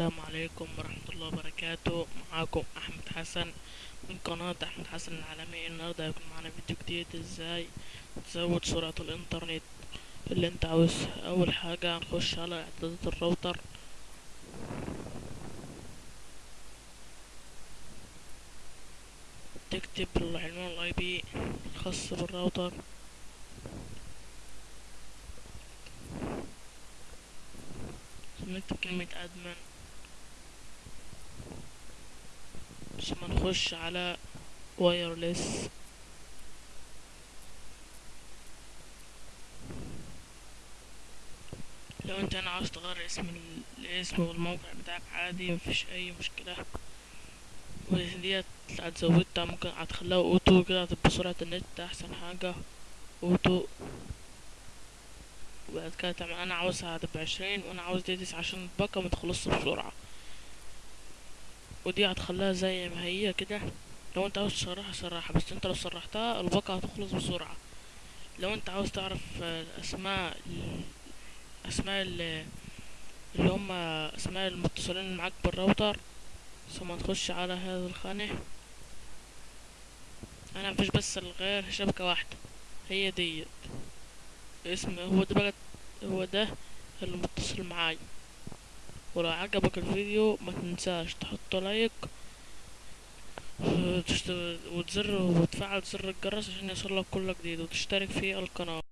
السلام عليكم ورحمة الله وبركاته. معاكم أحمد حسن من قناة أحمد حسن العالمي النهاردة هيكون معانا فيديو جديد إزاي تزود سرعة الإنترنت اللي أنت عاوزها. أول حاجة هنخش على إعدادات الراوتر. تكتب العنوان ال IP الخاص بالراوتر. نكتب كلمة admin ثم نخش على wireless لو انت أنا عاوز تغير اسم ال- الاسم والموقع بتاعك عادي مفيش أي مشكلة. وديت هتزودها ممكن هتخليها auto كده هتبقى سرعة النت أحسن حاجة. auto. وبعد كده تعمل أنا عاوزها هتبقى عشرين وأنا عاوز دي تسعة عشان الباقة متخلصش بسرعة. ودي هتخليها زي ما هي كده. لو انت عاوز تسرحها سرحها بس انت لو سرحتها الباقة هتخلص بسرعة. لو انت عاوز تعرف آه، أسماء أسماء ال- اللي هم أسماء المتصلين معاك بالراوتر ثم تخش على هذا الخانة. أنا مفيش بس غير شبكة واحدة. هي ديت. اسم هو ده بقى هو ده اللي متصل معاي. ولو عجبك الفيديو ما تنساش تحط لايك وتشت- وتزر وتفعل زر الجرس عشان يوصلك كل جديد وتشترك في القناة.